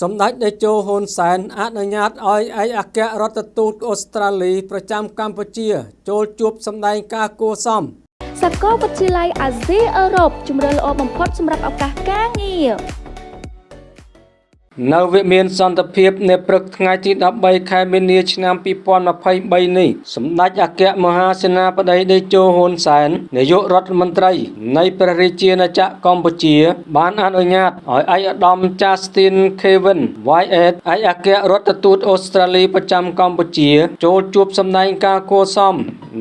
សម្ដេចតេជោហ៊ុនសែនអនុញ្ញាតឲ្យឯកអគ្គរដ្ឋទូតអូស្ត្រាលីប្រចាំកម្ពុជា ចូលជួបសម្ដែងការគួសមសាកលវិទ្យាល័យអាស៊ីអឺរ៉ុបជំរឿនល្អបំផុតសម្រាប់ឱកាសការងារ នៅវិមានសន្តិភាពនៅព្រឹកថ្ងៃទី13ខែមីនាឆ្នាំ2023នេះសម្ដេចអគ្គមហាសេនាបតីតេជោហ៊ុនសែននាយករដ្ឋមន្ត្រីនៃព្រះរាជាណាចក្រកម្ពុជា បានអនុញ្ញាតឲ្យឯកឧត្តម Justin Kevin Wyatt ឯកអគ្គរដ្ឋទូតអូស្ត្រាលីប្រចាំកម្ពុជា ចូលជួបសម្ដែងការគួសម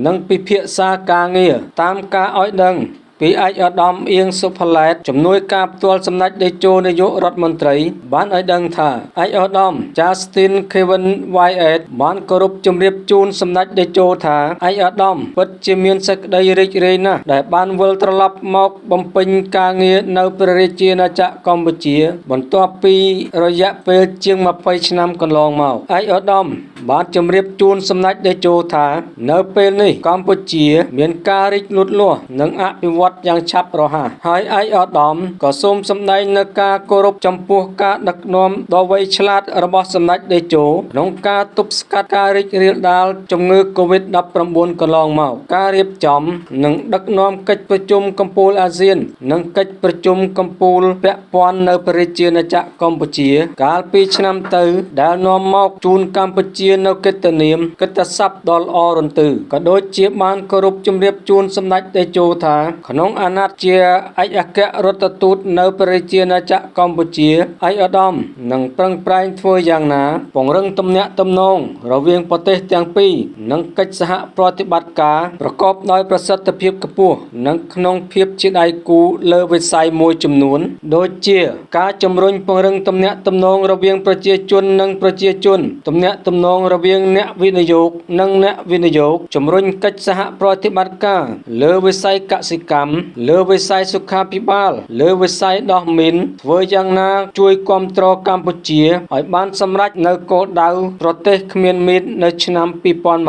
និងពិភាក្សាការងារតាមការឲ្យដឹង ពីឯកឧត្តមអៀងសុផាឡែតជំនួយការផ្ទាល់សម្ដេចតេជោនាយករដ្ឋមន្ត្រី បានឲ្យដឹងថាឯកឧត្តម Justin Kevin Wyatt បានគោរពជម្រាបជូនសម្ដេចតេជោថាឯកឧត្តមពិតជាមានសេចក្តីរីករាយណាស់ដែលបានវិលត្រឡប់មកបំពេញការងារនៅព្រះរាជាណាចក្រកម្ពុជា បន្ទាប់ពីរយៈពេលជាង20ឆ្នាំកន្លងមកឯកឧត្តមបានជម្រាបជូនសម្ដេចតេជោថា នៅពេលនេះកម្ពុជា មានការរីកលូតលាស់និងអភិវឌ្ឍត់យ៉ាងឆាប់រហ័សហើយឯកឧត្តមក៏សូមសម្ដែងនូវការគោរពចំពោះការដឹកនាំដ៏វៃឆ្លាតរបស់សម្ដេចតេជោក្នុងការទប់ស្កាត់ការរីករាលដាលជំងឺ Covid-19 កន្លងមកការរៀបចំ និងដឹកនាំកិច្ចប្រជុំកំពូលអាស៊ាន និងកិច្ចប្រជុំកំពូលពាក់ព័ន្ធនៅព្រះរាជាណាចក្រកម្ពុជា កាលពីឆ្នាំទៅ ដែលនាំមកជូនកម្ពុជានៅកិត្តិនាមកិត្តិស័ព្ទដ៏ល្អរន្ទឺក៏ដូចជាបានគោរពជំរាបជូនសម្ដេចតេជោថាក្នុងអាណត្តិជាឯកអគ្គរដ្ឋទូតនៅព្រះរាជាណាចក្រកម្ពុជាឯកឧត្តមនឹងប្រឹងប្រែងធ្វើយ៉ាងណា ពង្រឹងទំនាក់ទំនងរវាងប្រទេសទាំងពីរនិងកិច្ចសហប្រតិបត្តិការប្រកបដោយប្រសិទ្ធភាពខ្ពស់និងក្នុងភាពជាដៃគូលើវិស័យមួយចំនួន ដូចជាការជំរុញពង្រឹងទំនាក់ទំនងរវាងប្រជាជននិងប្រជាជនទំនាក់ទំនងរវាងអ្នកវិនិយោគនិងអ្នកវិនិយោគជំរុញកិច្ចសហប្រតិបត្តិការលើវិស័យកសិកម្មលើវិស័យសុខាភិបាល លើវិស័យដោះមីនធ្វើយ៉ាងណា ជួយគ្រប់គ្រងកម្ពុជាឲ្យបានសម្រេចនៅគោលដៅប្រទេសគ្មានមីននៅឆ្នាំ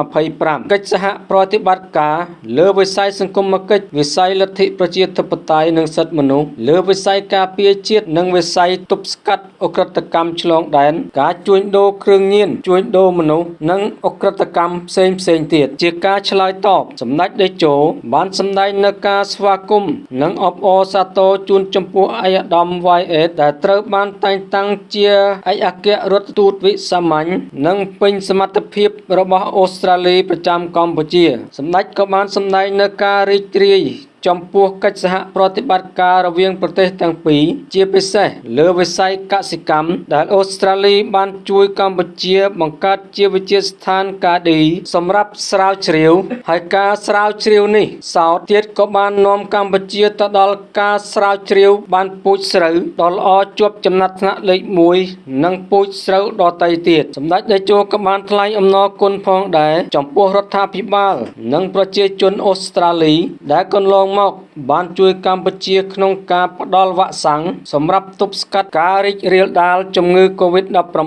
2025កិច្ចសហប្រតិបត្តិការលើវិស័យសង្គមគិច្ចវិស័យលទ្ធិប្រជាធិបតេយ្យនិងសិទ្ធិមនុស្សលើវិស័យការពារជាតិនិងវិស័យទប់ស្កាត់អក្រិតកម្មឆ្លងដែនការជួញដូរគ្រឿងញៀនជួញដូរមនុស្សនិងអក្រិតកម្មផ្សេងផ្សេងទៀតជាការឆ្លើយតបសម្ដេចតេជោបានសម្ដែងនៅការស្វាគមន៍និងអបអរសាទរជូនចំពោះឯកឧត្តម YS ដែលត្រូវបានតែងតាំងជាឯកអគ្គរដ្ឋទូតវិសាមញ្ញនិងពេញសមត្ថភាពរបស់អូស្ត្រាលីប្រចាំកម្ពុជា សម្ដេចក៏បានសម្ដែងនៅការរីករាយ ចំពោះកិច្ចសហប្រតិបត្តិការរវាងប្រទេសទាំងពីរជាពិសេសលើវិស័យកសិកម្មដែលអូស្ត្រាលីបានជួយកម្ពុជា បង្កើតជាវិទ្យាស្ថានកាឌីសម្រាប់ស្រាវជ្រាវ ហើយការស្រាវជ្រាវនេះសោតទៀតក៏បាននាំកម្ពុជាទៅដល់ការស្រាវជ្រាវបានពូជស្រូវដ៏ល្អជាប់ចំណាត់ថ្នាក់លេខ1និងពូជស្រូវដទៃទៀតសម្ដេចតេជោក៏បានថ្លែងអំណរគុណផងដែរចំពោះរដ្ឋាភិបាល និងប្រជាជនអូស្ត្រាលីដែលកន្លងមក một បានជួយកម្ពុជាក្នុងការផ្ដល់វ៉ាក់សាំងសម្រាប់ទប់ស្កាត់ការរីករាលដាលជំងឺ Covid-19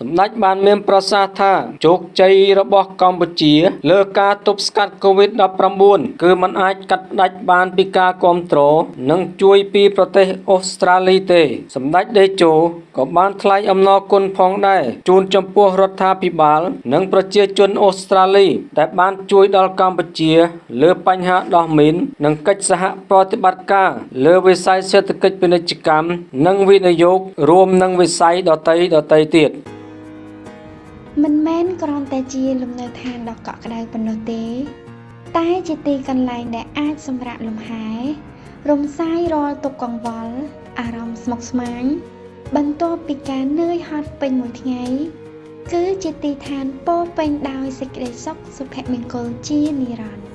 សម្ដេចបានមានប្រសាសន៍ថាជោគជ័យរបស់កម្ពុជា លើការទប់ស្កាត់ Covid-19 គឺมันអាចកាត់ផ្ដាច់បានពីការគ្រប់គ្រងនិងជួយពីប្រទេសអូស្ត្រាលីទេ សម្ដេចដេជោក៏បានថ្លែងអំណរគុណផងដែរជូនចំពោះរដ្ឋាភិបាល និងប្រជាជនអូស្ត្រាលី ដែលបានជួយដល់កម្ពុជា លើបញ្ហាដោះមីននិងកិច្ចសហប្រតិបត្តិការលើវិស័យសេដ្ឋកិច្ចពាណិជ្ជកម្មនិងវិនិយោគរួមនឹងវិស័យដទៃដទៃទៀតមិនមែនគ្រាន់តែជាលំនៅឋានដ៏កក់ក្ដៅប៉ុណ្ណោះទេ តែជាទីកន្លែងដែលអាចសម្រាកលំហែរំសាយរាល់ទុក្ខកង្វល់អារម្មណ៍ស្មុគស្មាញបន្ទាប់ពីការនឿយហត់ពេញមួយថ្ងៃគឺជាទីឋានពោពេញដោយសេចក្តីសុខសុភមង្គលជានិរន្តរ៍